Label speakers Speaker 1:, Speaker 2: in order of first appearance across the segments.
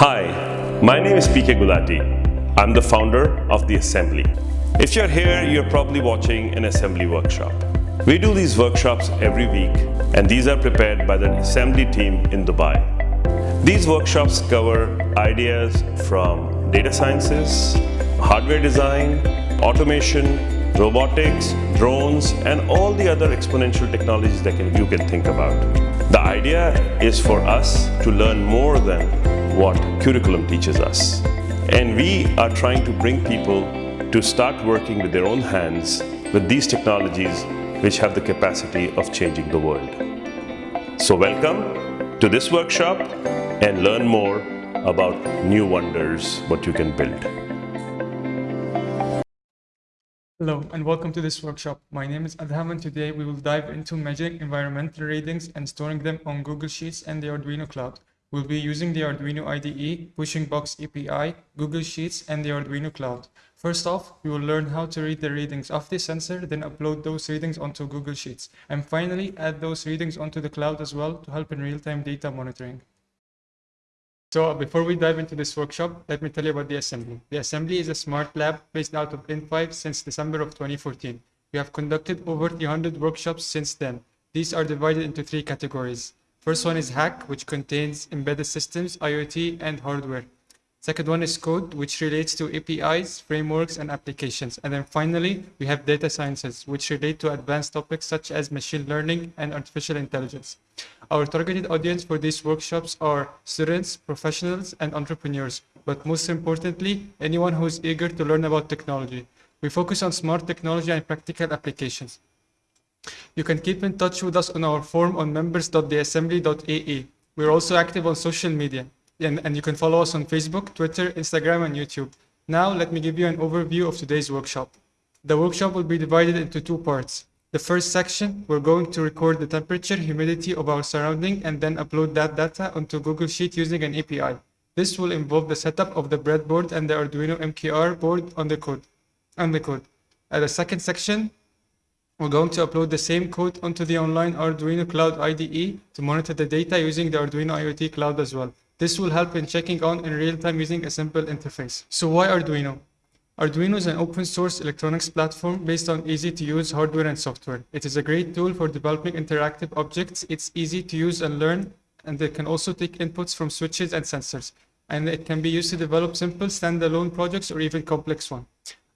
Speaker 1: Hi, my name is PK Gulati. I'm the founder of The Assembly. If you're here, you're probably watching an assembly workshop. We do these workshops every week and these are prepared by the assembly team in Dubai. These workshops cover ideas from data sciences, hardware design, automation, robotics, drones, and all the other exponential technologies that can, you can think about. The idea is for us to learn more than what curriculum teaches us. And we are trying to bring people to start working with their own hands with these technologies which have the capacity of changing the world. So welcome to this workshop and learn more about new wonders, what you can build.
Speaker 2: Hello and welcome to this workshop. My name is Adham and today we will dive into measuring environmental readings and storing them on Google Sheets and the Arduino Cloud. We'll be using the Arduino IDE, Pushing Box API, Google Sheets, and the Arduino Cloud. First off, we will learn how to read the readings of the sensor, then upload those readings onto Google Sheets, and finally add those readings onto the cloud as well to help in real-time data monitoring. So before we dive into this workshop, let me tell you about the assembly. The assembly is a smart lab based out of in5 since December of 2014. We have conducted over 300 workshops since then. These are divided into three categories. First one is hack, which contains embedded systems, IoT, and hardware. Second one is code, which relates to APIs, frameworks, and applications. And then finally, we have data sciences, which relate to advanced topics such as machine learning and artificial intelligence. Our targeted audience for these workshops are students, professionals, and entrepreneurs. But most importantly, anyone who is eager to learn about technology. We focus on smart technology and practical applications. You can keep in touch with us on our forum on members.theassembly.ae. We're also active on social media, and, and you can follow us on Facebook, Twitter, Instagram, and YouTube. Now, let me give you an overview of today's workshop. The workshop will be divided into two parts. The first section, we're going to record the temperature, humidity of our surrounding, and then upload that data onto Google Sheet using an API. This will involve the setup of the breadboard and the Arduino MKR board on the code. On the code. At the second section, we're going to upload the same code onto the online Arduino Cloud IDE to monitor the data using the Arduino IoT Cloud as well. This will help in checking on in real time using a simple interface. So why Arduino? Arduino is an open source electronics platform based on easy to use hardware and software. It is a great tool for developing interactive objects. It's easy to use and learn, and it can also take inputs from switches and sensors. And it can be used to develop simple standalone projects or even complex ones.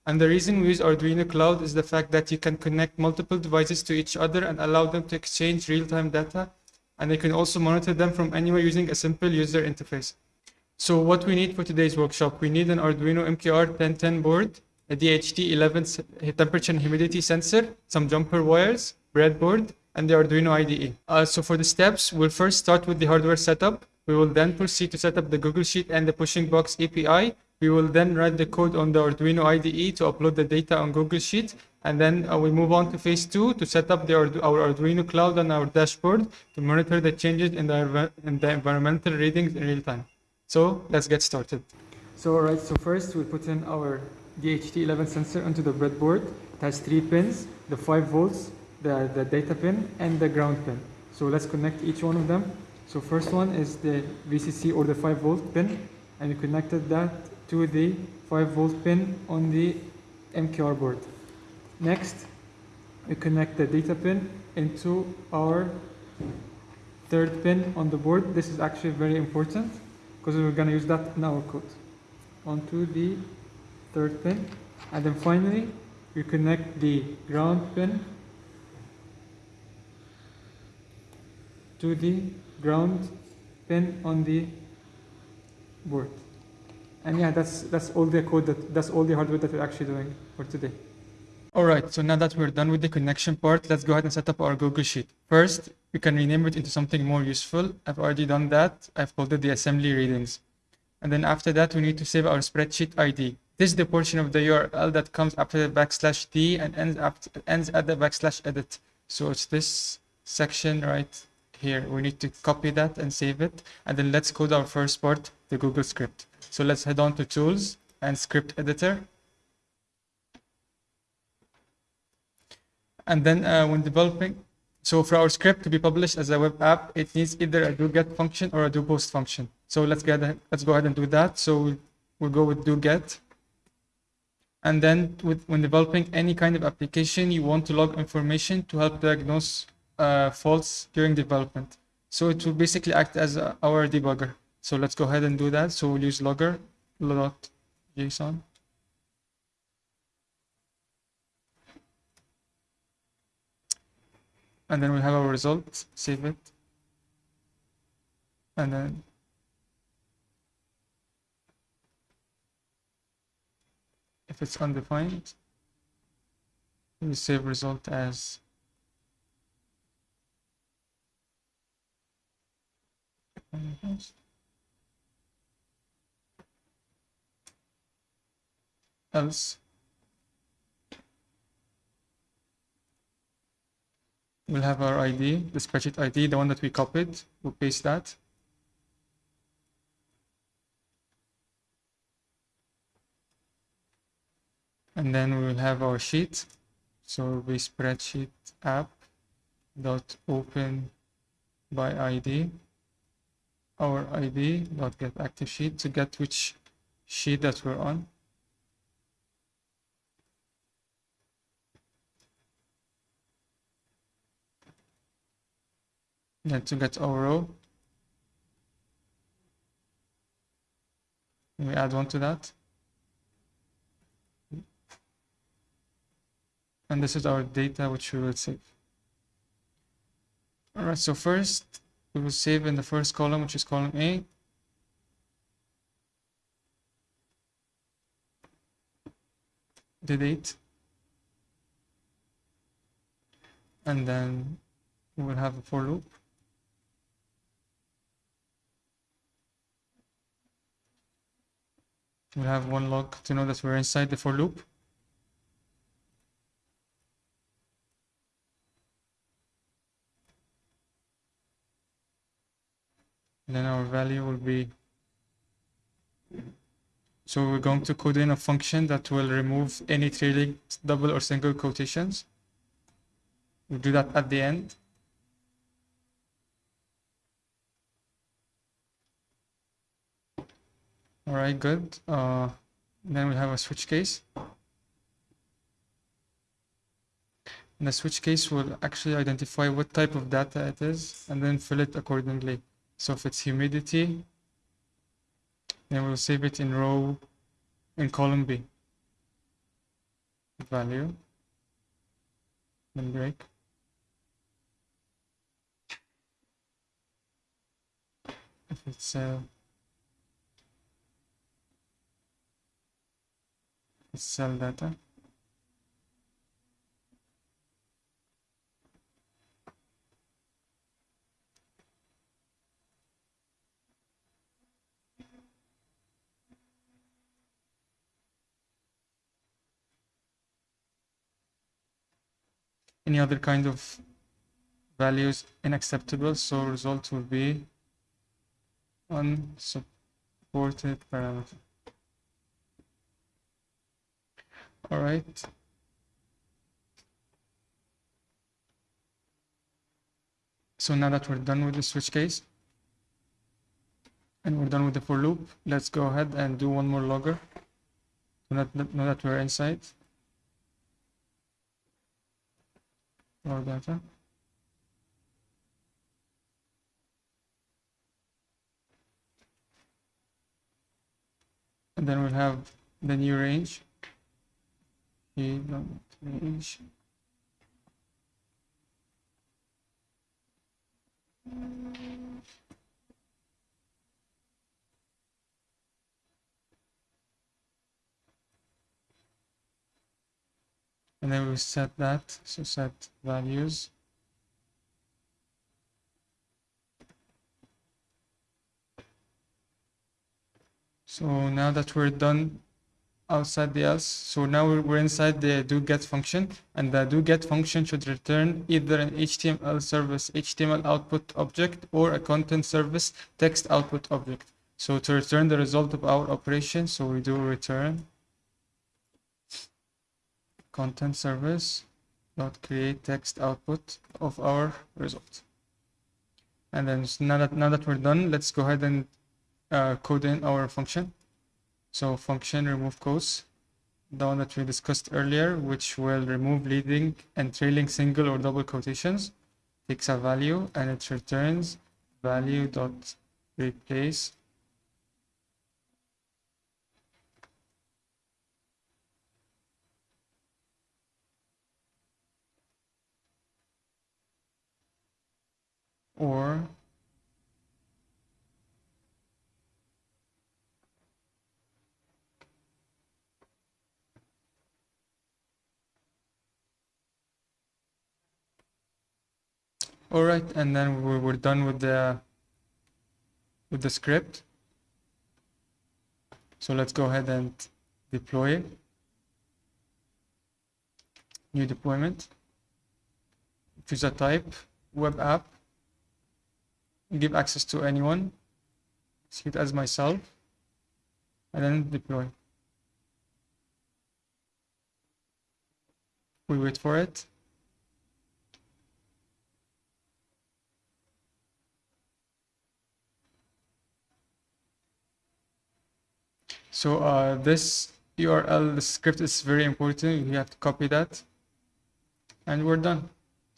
Speaker 2: And the reason we use Arduino Cloud is the fact that you can connect multiple devices to each other and allow them to exchange real-time data. And you can also monitor them from anywhere using a simple user interface. So what we need for today's workshop, we need an Arduino MKR 1010 board, a DHT11 temperature and humidity sensor, some jumper wires, breadboard, and the Arduino IDE. Uh, so for the steps, we'll first start with the hardware setup. We will then proceed to set up the Google Sheet and the Pushing Box API we will then write the code on the Arduino IDE to upload the data on Google Sheets. And then uh, we move on to phase two to set up the, our Arduino cloud on our dashboard to monitor the changes in the, in the environmental readings in real time. So let's get started. So all right, so first we put in our DHT11 sensor onto the breadboard. It has three pins, the 5 volts, the, the data pin, and the ground pin. So let's connect each one of them. So first one is the VCC or the 5 volt pin, and we connected that to the 5 volt pin on the MKR board. Next, we connect the data pin into our third pin on the board. This is actually very important because we're going to use that in our code. Onto the third pin. And then finally, we connect the ground pin to the ground pin on the board. And yeah, that's, that's all the code, that, that's all the hardware that we're actually doing for today. All right, so now that we're done with the connection part, let's go ahead and set up our Google Sheet. First, we can rename it into something more useful. I've already done that. I've called it the assembly readings. And then after that, we need to save our spreadsheet ID. This is the portion of the URL that comes after the backslash D and ends, after, ends at the backslash edit. So it's this section right here. We need to copy that and save it. And then let's code our first part, the Google script. So let's head on to tools and script editor. And then uh, when developing, So for our script to be published as a web app, it needs either a do get function or a do post function. So let's get let's go ahead and do that. So we'll go with do get. And then with, when developing any kind of application, you want to log information to help diagnose uh, faults during development. So it will basically act as a, our debugger. So let's go ahead and do that. So we'll use logger dot JSON. And then we have our result, save it. And then if it's undefined, we save result as we'll have our ID, the spreadsheet ID, the one that we copied, we'll paste that. And then we will have our sheet. So we spreadsheet app dot open by ID, our ID dot get active sheet to get which sheet that we're on. Then to get our row, we add one to that. And this is our data which we will save. All right, so first we will save in the first column, which is column A. The date. And then we will have a for loop. We'll have one log to know that we're inside the for loop. And then our value will be so we're going to code in a function that will remove any trailing double or single quotations we'll do that at the end all right good uh, then we have a switch case and the switch case will actually identify what type of data it is and then fill it accordingly so if it's humidity, then we'll save it in row in column B. Value, then break. If it's uh, cell data. any other kind of values unacceptable so result will be unsupported parameter all right so now that we're done with the switch case and we're done with the for loop let's go ahead and do one more logger now that we're inside raw data. And then we'll have the new range. Range. and then we set that so set values so now that we're done outside the else so now we're inside the do get function and the do get function should return either an html service html output object or a content service text output object so to return the result of our operation so we do return content service dot create text output of our result. And then now that now that we're done, let's go ahead and uh, code in our function. So function remove quotes, the one that we discussed earlier, which will remove leading and trailing single or double quotations, takes a value and it returns value dot replace. Or all right and then we we're done with the with the script. So let's go ahead and deploy it. New deployment. Choose a type web app. Give access to anyone. See it as myself. And then deploy. We wait for it so uh, this url the script is very important you have to copy that and we're done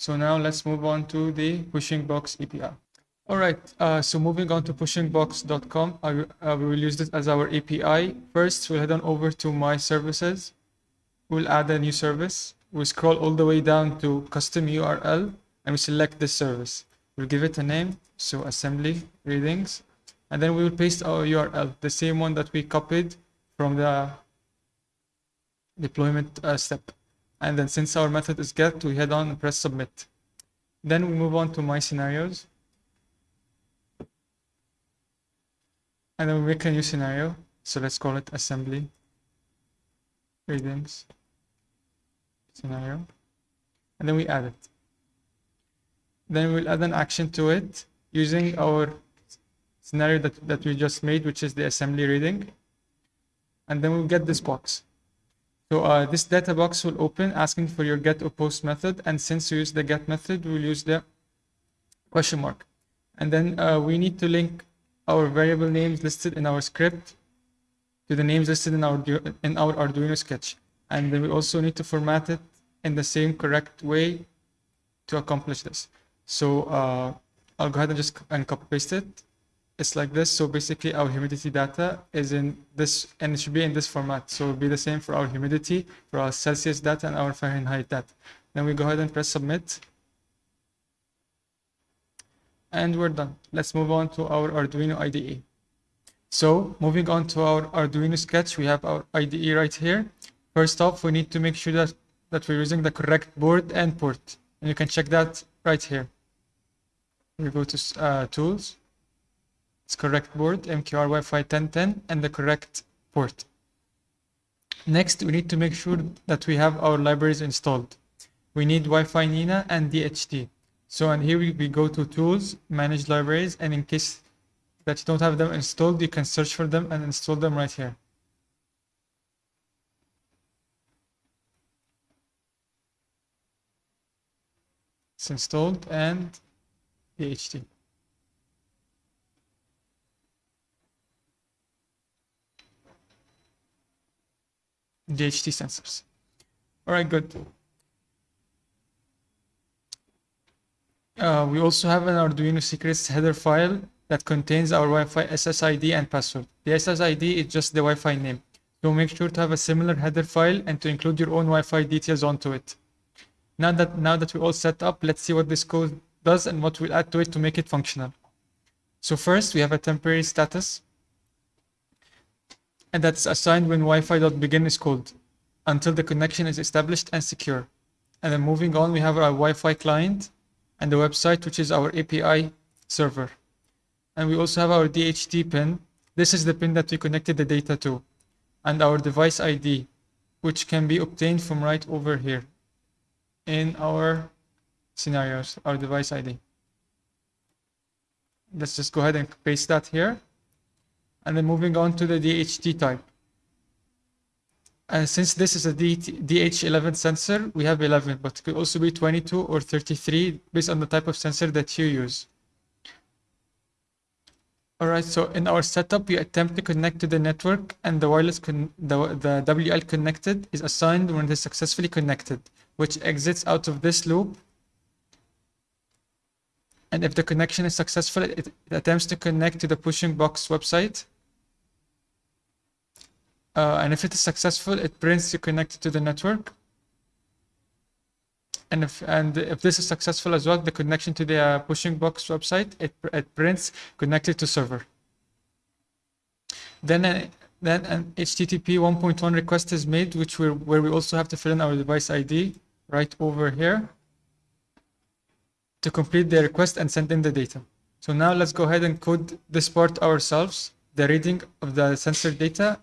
Speaker 2: so now let's move on to the pushing box api all right, uh, so moving on to pushingbox.com, I, uh, we will use this as our API. First, we'll head on over to My Services. We'll add a new service. We'll scroll all the way down to Custom URL, and we select this service. We'll give it a name, so Assembly Readings, and then we will paste our URL, the same one that we copied from the deployment uh, step. And then since our method is get, we head on and press Submit. Then we move on to My Scenarios. and then we make a new scenario so let's call it assembly readings scenario and then we add it then we'll add an action to it using our scenario that, that we just made which is the assembly reading and then we'll get this box so uh, this data box will open asking for your get or post method and since we use the get method we'll use the question mark and then uh, we need to link our variable names listed in our script to the names listed in our in our Arduino sketch. And then we also need to format it in the same correct way to accomplish this. So uh, I'll go ahead and just and copy paste it. It's like this. So basically our humidity data is in this and it should be in this format. So it'll be the same for our humidity, for our Celsius data and our Fahrenheit data. Then we go ahead and press submit and we're done. Let's move on to our Arduino IDE. So moving on to our Arduino sketch, we have our IDE right here. First off, we need to make sure that, that we're using the correct board and port. And you can check that right here. We go to uh, tools. It's correct board, MKR Wi-Fi 1010, and the correct port. Next, we need to make sure that we have our libraries installed. We need Wi-Fi Nina and DHT. So and here we, we go to tools, manage libraries, and in case that you don't have them installed, you can search for them and install them right here. It's installed and DHT. DHT sensors. All right, good. Uh, we also have an Arduino secrets header file that contains our Wi-Fi SSID and password. The SSID is just the Wi-Fi name. So make sure to have a similar header file and to include your own Wi-Fi details onto it. Now that, now that we're all set up, let's see what this code does and what we'll add to it to make it functional. So first we have a temporary status and that's assigned when Wi-Fi.begin is called until the connection is established and secure. And then moving on, we have our Wi-Fi client and the website, which is our API server. And we also have our DHT pin. This is the pin that we connected the data to. And our device ID, which can be obtained from right over here in our scenarios, our device ID. Let's just go ahead and paste that here. And then moving on to the DHT type. And since this is a DT DH11 sensor, we have 11, but it could also be 22 or 33 based on the type of sensor that you use. All right, so in our setup, we attempt to connect to the network and the wireless, the, the WL connected is assigned when it is successfully connected, which exits out of this loop. And if the connection is successful, it, it attempts to connect to the pushing box website. Uh, and if it is successful, it prints you connected to the network. And if and if this is successful as well, the connection to the uh, pushing box website, it, it prints connected to server. Then uh, then an HTTP 1.1 request is made, which we where we also have to fill in our device ID right over here to complete the request and send in the data. So now let's go ahead and code this part ourselves, the reading of the sensor data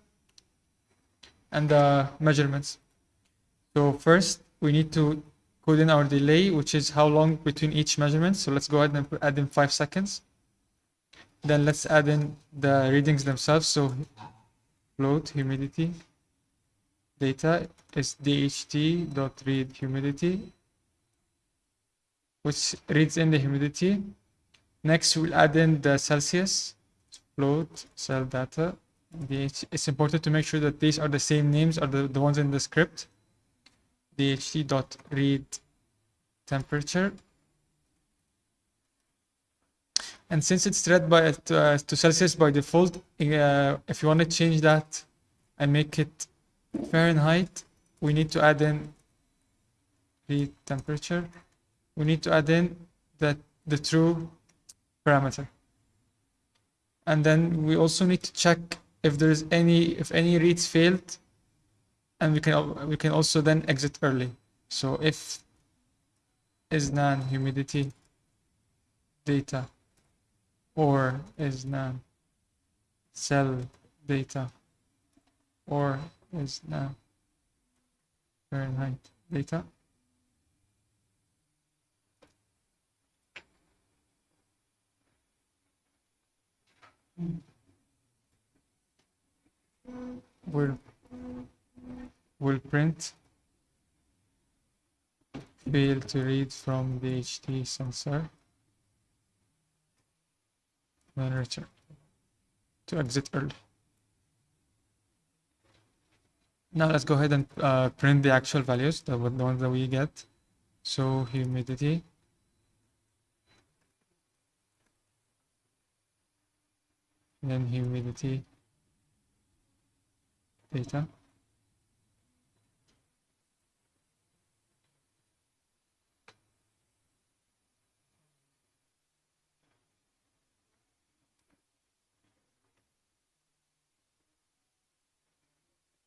Speaker 2: and the measurements. So first we need to code in our delay, which is how long between each measurement. So let's go ahead and add in five seconds. Then let's add in the readings themselves. So float humidity data is dht dot read humidity, which reads in the humidity. Next, we'll add in the Celsius float cell data. It's important to make sure that these are the same names are the, the ones in the script. Dht dot read temperature. And since it's read by uh, to Celsius by default uh, if you want to change that and make it Fahrenheit we need to add in the temperature. We need to add in that the true parameter. And then we also need to check if there's any if any reads failed and we can we can also then exit early. So if isnan humidity data or isnan cell data or isnan Fahrenheit data we're will will print fail to read from the HT sensor then return to exit early. Now let's go ahead and uh, print the actual values, the, the ones that we get. So humidity. And then humidity data.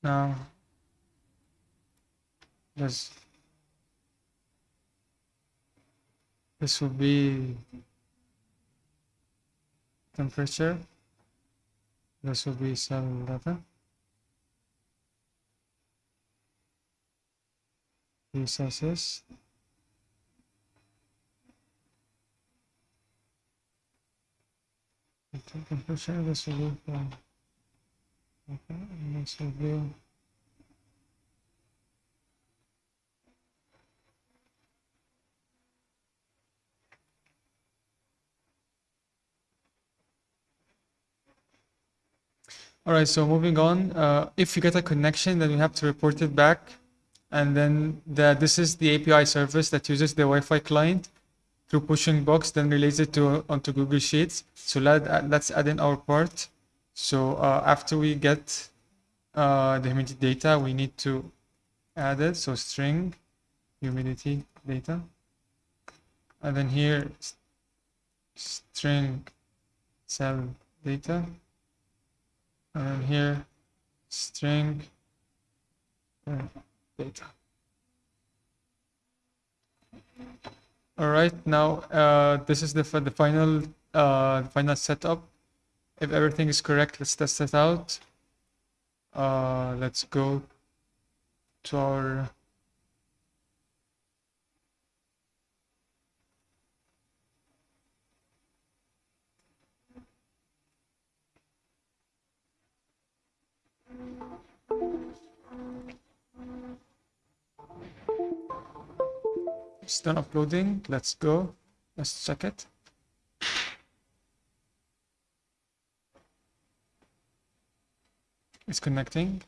Speaker 2: Now, this this will be temperature. This will be cell data. Celsius. Temperature. This will be. Okay, next review. All right, so moving on, uh, if you get a connection, then you have to report it back. And then the, this is the API service that uses the Wi-Fi client through pushing box, then relays it to onto Google Sheets. So let, let's add in our part. So uh, after we get uh, the humidity data, we need to add it. So string humidity data. And then here, string cell data. And here, string uh, data. All right, now uh, this is the, the final uh, final setup if everything is correct, let's test it out. Uh, let's go to our It's done uploading. Let's go. Let's check it. It's connecting.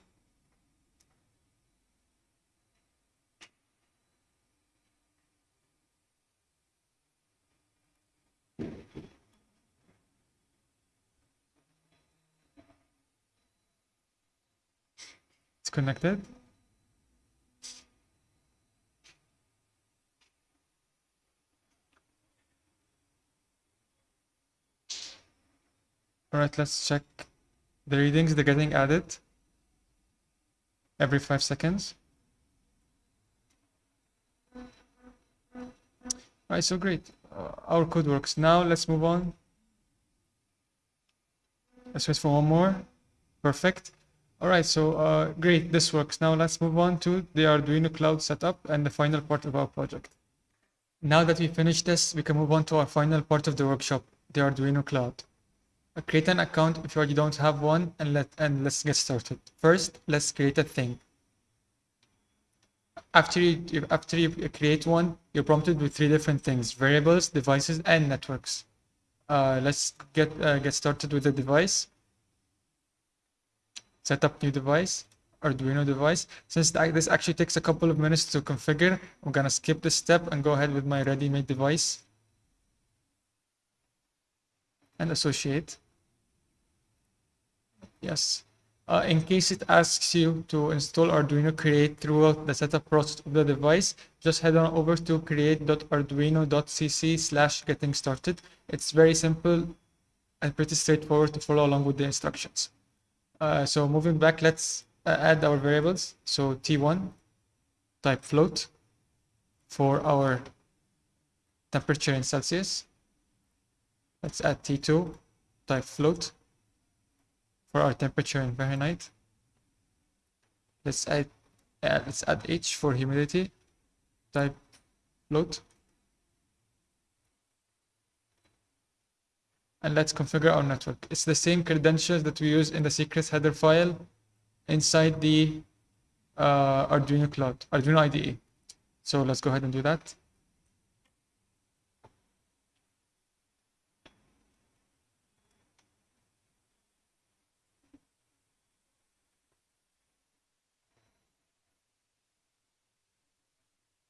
Speaker 2: It's connected. All right, let's check the readings. They're getting added every five seconds. All right, so great. Uh, our code works. Now let's move on. Let's wait for one more. Perfect. All right, so uh, great, this works. Now let's move on to the Arduino Cloud setup and the final part of our project. Now that we finished this, we can move on to our final part of the workshop, the Arduino Cloud. Create an account if you already don't have one and let and let's get started. First, let's create a thing. After you after you create one, you're prompted with three different things: variables, devices, and networks. Uh, let's get uh, get started with the device set up new device, Arduino device. Since this actually takes a couple of minutes to configure, I'm gonna skip this step and go ahead with my ready-made device and associate. Yes. Uh, in case it asks you to install Arduino Create throughout the setup process of the device, just head on over to create.arduino.cc slash getting started. It's very simple and pretty straightforward to follow along with the instructions. Uh, so moving back, let's uh, add our variables. So T1 type float for our temperature in Celsius. Let's add T2 type float for our temperature in Fahrenheit. Let's add, let's add H for humidity type float. and let's configure our network. It's the same credentials that we use in the secrets header file inside the uh, Arduino Cloud, Arduino IDE. So let's go ahead and do that.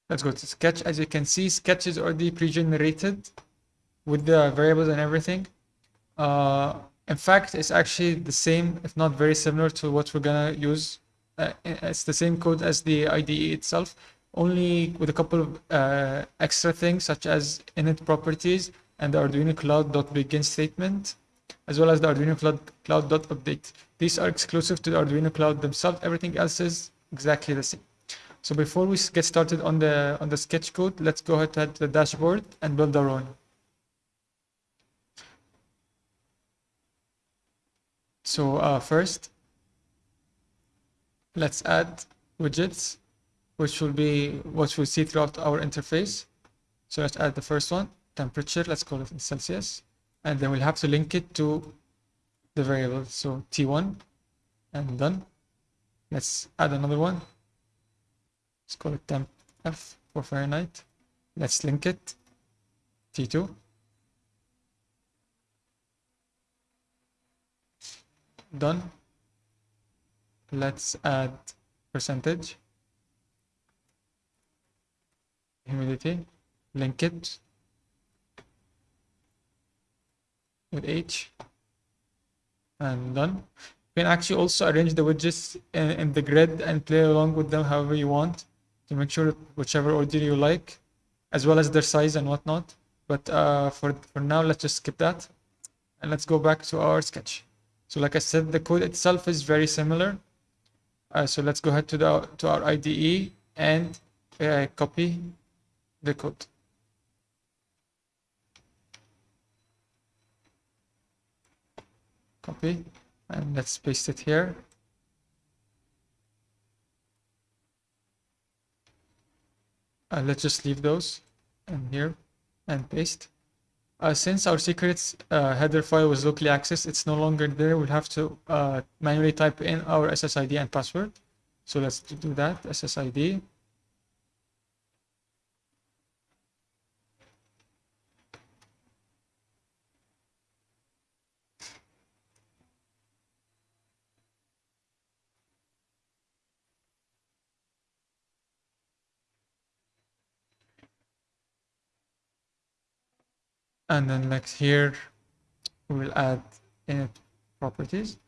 Speaker 2: Let's go to Sketch. As you can see, Sketch is already pre-generated with the variables and everything. Uh, in fact, it's actually the same, if not very similar to what we're gonna use. Uh, it's the same code as the IDE itself, only with a couple of uh, extra things such as init properties and the Arduino Cloud.begin statement, as well as the Arduino Cloud Cloud.update. These are exclusive to the Arduino Cloud themselves. Everything else is exactly the same. So before we get started on the on the sketch code, let's go ahead to the dashboard and build our own. So uh, first, let's add widgets, which will be what we'll see throughout our interface. So let's add the first one, temperature, let's call it in Celsius. And then we'll have to link it to the variable. So T1 and done. Let's add another one. Let's call it temp F for Fahrenheit. Let's link it. T2 done. Let's add percentage. Humidity. Link it. With h. And done. You can actually also arrange the widgets in, in the grid and play along with them however you want to make sure whichever order you like as well as their size and whatnot but uh, for for now let's just skip that and let's go back to our sketch so like I said, the code itself is very similar. Uh, so let's go ahead to the to our IDE and uh, copy the code. Copy and let's paste it here. Uh, let's just leave those and here and paste. Uh, since our secrets uh, header file was locally accessed, it's no longer there. We'll have to uh, manually type in our SSID and password. So let's do that, SSID. And then next here we will add init properties.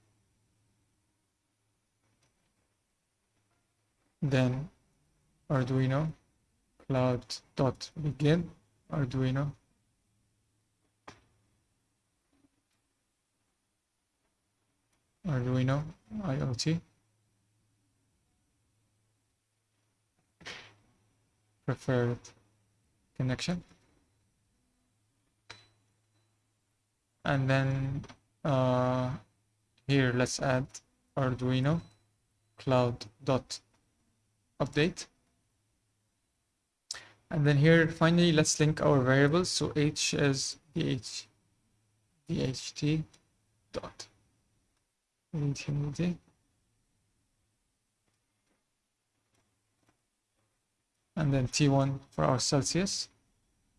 Speaker 2: Then arduino cloud dot begin arduino. Arduino iot. Preferred connection and then uh, here let's add arduino cloud dot update and then here finally let's link our variables so h is dh dht dot read humidity and then T1 for our Celsius.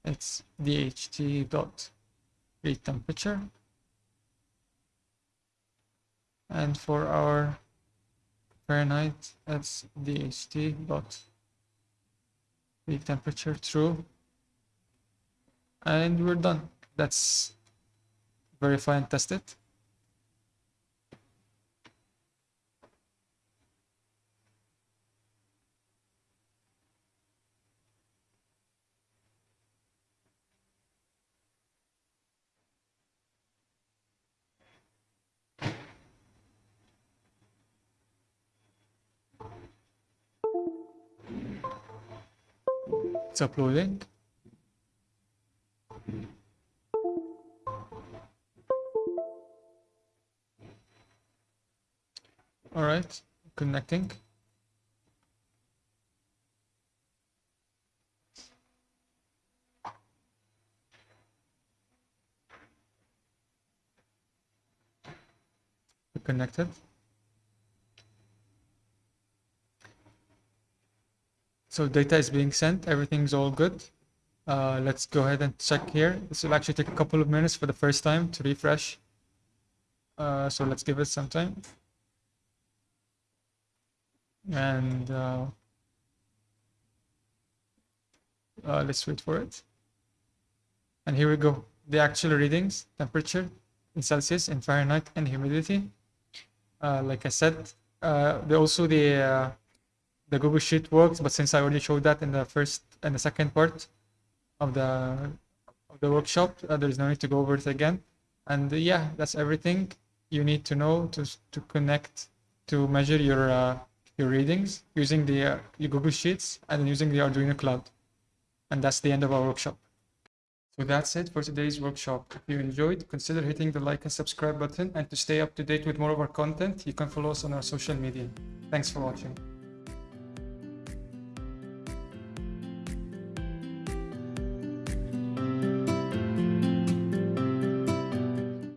Speaker 2: It's DHT dot read temperature. And for our Fahrenheit, that's DHT dot read temperature true. And we're done. That's verify and test it. It's uploading. All right, connecting. Connected. So data is being sent, everything's all good. Uh, let's go ahead and check here. This will actually take a couple of minutes for the first time to refresh. Uh, so let's give it some time. And uh, uh, let's wait for it. And here we go. The actual readings, temperature in Celsius, in Fahrenheit, and humidity. Uh, like I said, uh, also the uh, the Google Sheet works, but since I already showed that in the first and the second part of the of the workshop, uh, there's no need to go over it again. And uh, yeah, that's everything you need to know to to connect to measure your uh, your readings using the uh, your Google Sheets and using the Arduino Cloud. And that's the end of our workshop. So that's it for today's workshop. If you enjoyed, consider hitting the like and subscribe button. And to stay up to date with more of our content, you can follow us on our social media. Thanks for watching.